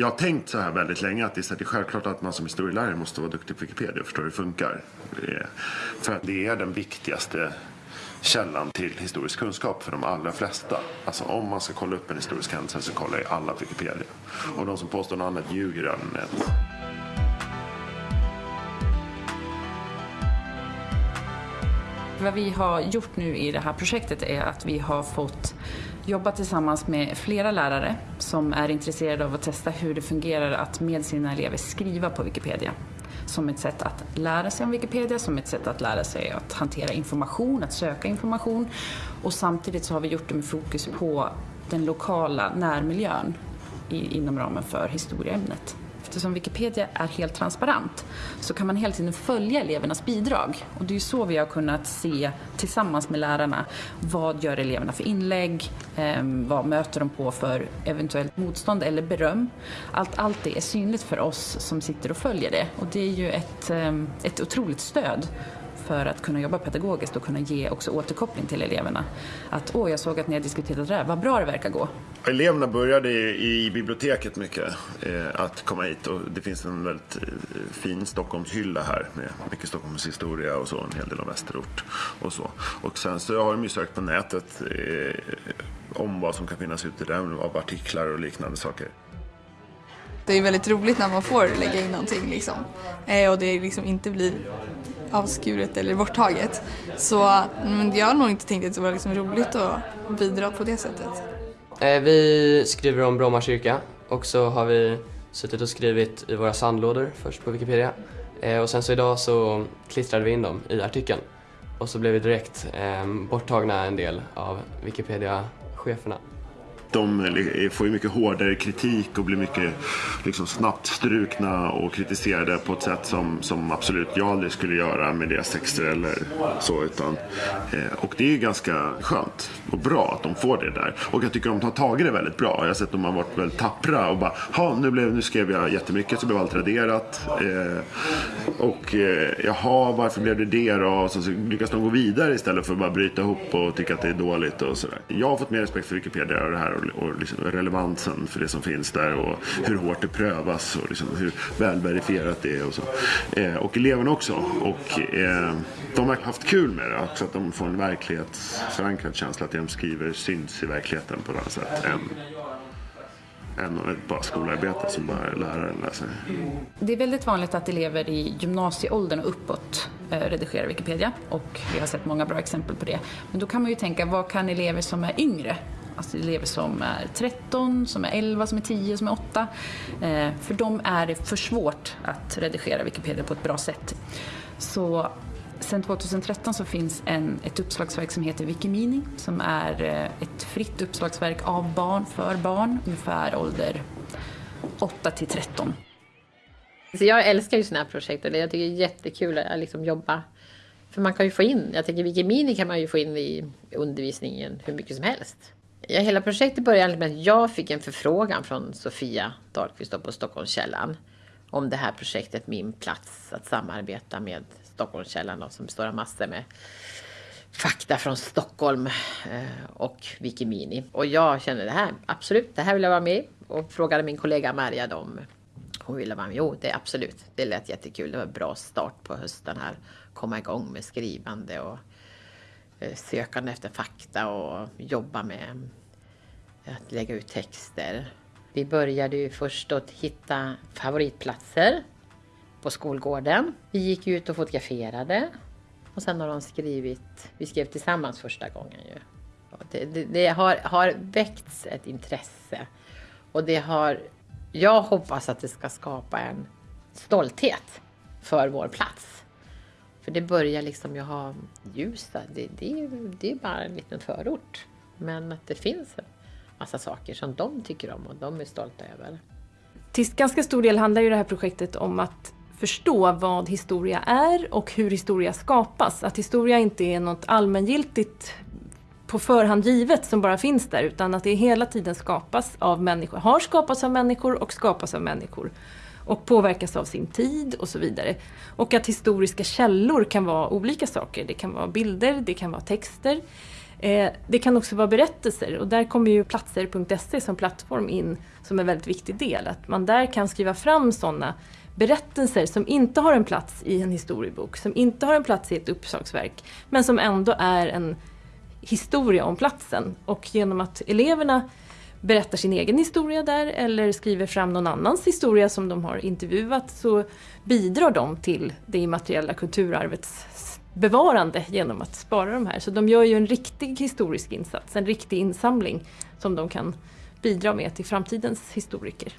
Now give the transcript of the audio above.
jag har tänkt så här väldigt länge att det är självklart att man som historielärare måste vara duktig på Wikipedia och förstå hur det funkar. För att det är den viktigaste källan till historisk kunskap för de allra flesta. Alltså om man ska kolla upp en historisk händelse så kollar ju alla på Wikipedia. Och de som påstår något annat ljuger i allmänhet. Vad vi har gjort nu i det här projektet är att vi har fått jobba tillsammans med flera lärare som är intresserade av att testa hur det fungerar att med sina elever skriva på Wikipedia. Som ett sätt att lära sig om Wikipedia, som ett sätt att lära sig att hantera information, att söka information. Och samtidigt så har vi gjort det med fokus på den lokala närmiljön inom ramen för historieämnet. Eftersom Wikipedia är helt transparent så kan man hela tiden följa elevernas bidrag. Och det är så vi har kunnat se tillsammans med lärarna vad gör eleverna för inlägg, eh, vad möter de på för eventuellt motstånd eller beröm. Allt, allt det är synligt för oss som sitter och följer det och det är ju ett, eh, ett otroligt stöd för att kunna jobba pedagogiskt och kunna ge också återkoppling till eleverna. Att åh, jag såg att ni har diskuterat det här, vad bra det verkar gå. Eleverna började i biblioteket mycket eh, att komma hit och det finns en väldigt eh, fin Stockholmshylla här med mycket Stockholms historia och så, en hel del av Västerort och så. Och sen så har de ju sökt på nätet eh, om vad som kan finnas ute där, av artiklar och liknande saker. Det är väldigt roligt när man får lägga in någonting liksom. Eh, och det liksom inte blir avskuret eller borttaget. Så men jag har nog inte tänkt att det var liksom roligt att bidra på det sättet. Eh, vi skriver om Bromma kyrka och så har vi suttit och skrivit i våra sandlådor först på Wikipedia. Eh, och sen så idag så klistrade vi in dem i artikeln. Och så blev vi direkt ehm, borttagna en del av Wikipedia-cheferna de får ju mycket hårdare kritik och blir mycket liksom, snabbt strukna och kritiserade på ett sätt som, som absolut jag aldrig skulle göra med deras texter eller så. Utan, eh, och det är ju ganska skönt och bra att de får det där. Och jag tycker de har tagit det väldigt bra. Jag har sett att de har varit väldigt tappra och bara, ha nu, blev, nu skrev jag jättemycket så blev allt raderat. Eh, och eh, jaha, varför blev det det då? Och så, så lyckas de gå vidare istället för att bara bryta ihop och tycka att det är dåligt och sådär. Jag har fått mer respekt för Wikipedia och det här och liksom relevansen för det som finns där och hur hårt det prövas och liksom hur välverifierat det är och så. Eh, och eleverna också. Och eh, de har haft kul med det också, att de får en verklighetsförankrad känsla att det de skriver syns i verkligheten på ett annat sätt än än ett bara skolarbete som bara läraren läser. Det är väldigt vanligt att elever i gymnasieåldern och uppåt eh, redigerar Wikipedia och vi har sett många bra exempel på det. Men då kan man ju tänka, vad kan elever som är yngre Alltså elever som är 13, som är 11, som är 10, som är 8. Eh, för dem är det för svårt att redigera Wikipedia på ett bra sätt. Så Sen 2013 så finns en, ett uppslagsverk som heter Wikimini som är eh, ett fritt uppslagsverk av barn för barn, ungefär ålder 8 till 13. Så jag älskar ju sådana här projekt och jag tycker det är jättekul att liksom jobba. För man kan ju få in, jag tänker Wikimini kan man ju få in i undervisningen hur mycket som helst. Ja, hela projektet började med att jag fick en förfrågan från Sofia Dahlqvist på Stockholmskällan om det här projektet Min plats att samarbeta med Stockholmskällan som består av massor med fakta från Stockholm eh, och Wikimini. Och jag kände det här, absolut, det här vill jag vara med och frågade min kollega Maria om hon ville vara med. Jo, det är absolut, det lät jättekul. Det var en bra start på hösten här. Komma igång med skrivande och eh, sökande efter fakta och jobba med att lägga ut texter. Vi började ju först att hitta favoritplatser på skolgården. Vi gick ut och fotograferade och sen har de skrivit, vi skrev tillsammans första gången ju. Det, det, det, har, har väckts ett intresse och det har, jag hoppas att det ska skapa en stolthet för vår plats. För det börjar liksom, jag har Hjulsta, det, det, det är bara en liten förort. Men att det finns massa saker som de tycker om och de är stolta över. Till ganska stor del handlar ju det här projektet om att förstå vad historia är och hur historia skapas. Att historia inte är något allmängiltigt på förhand givet som bara finns där utan att det hela tiden skapas av människor, har skapats av människor och skapas av människor och påverkas av sin tid och så vidare. Och att historiska källor kan vara olika saker. Det kan vara bilder, det kan vara texter, Eh, det kan också vara berättelser och där kommer ju platser.se som plattform in som en väldigt viktig del. Att man där kan skriva fram sådana berättelser som inte har en plats i en historiebok, som inte har en plats i ett uppslagsverk, men som ändå är en historia om platsen. Och genom att eleverna berättar sin egen historia där eller skriver fram någon annans historia som de har intervjuat så bidrar de till det immateriella kulturarvets bevarande genom att spara de här. Så de gör ju en riktig historisk insats, en riktig insamling som de kan bidra med till framtidens historiker.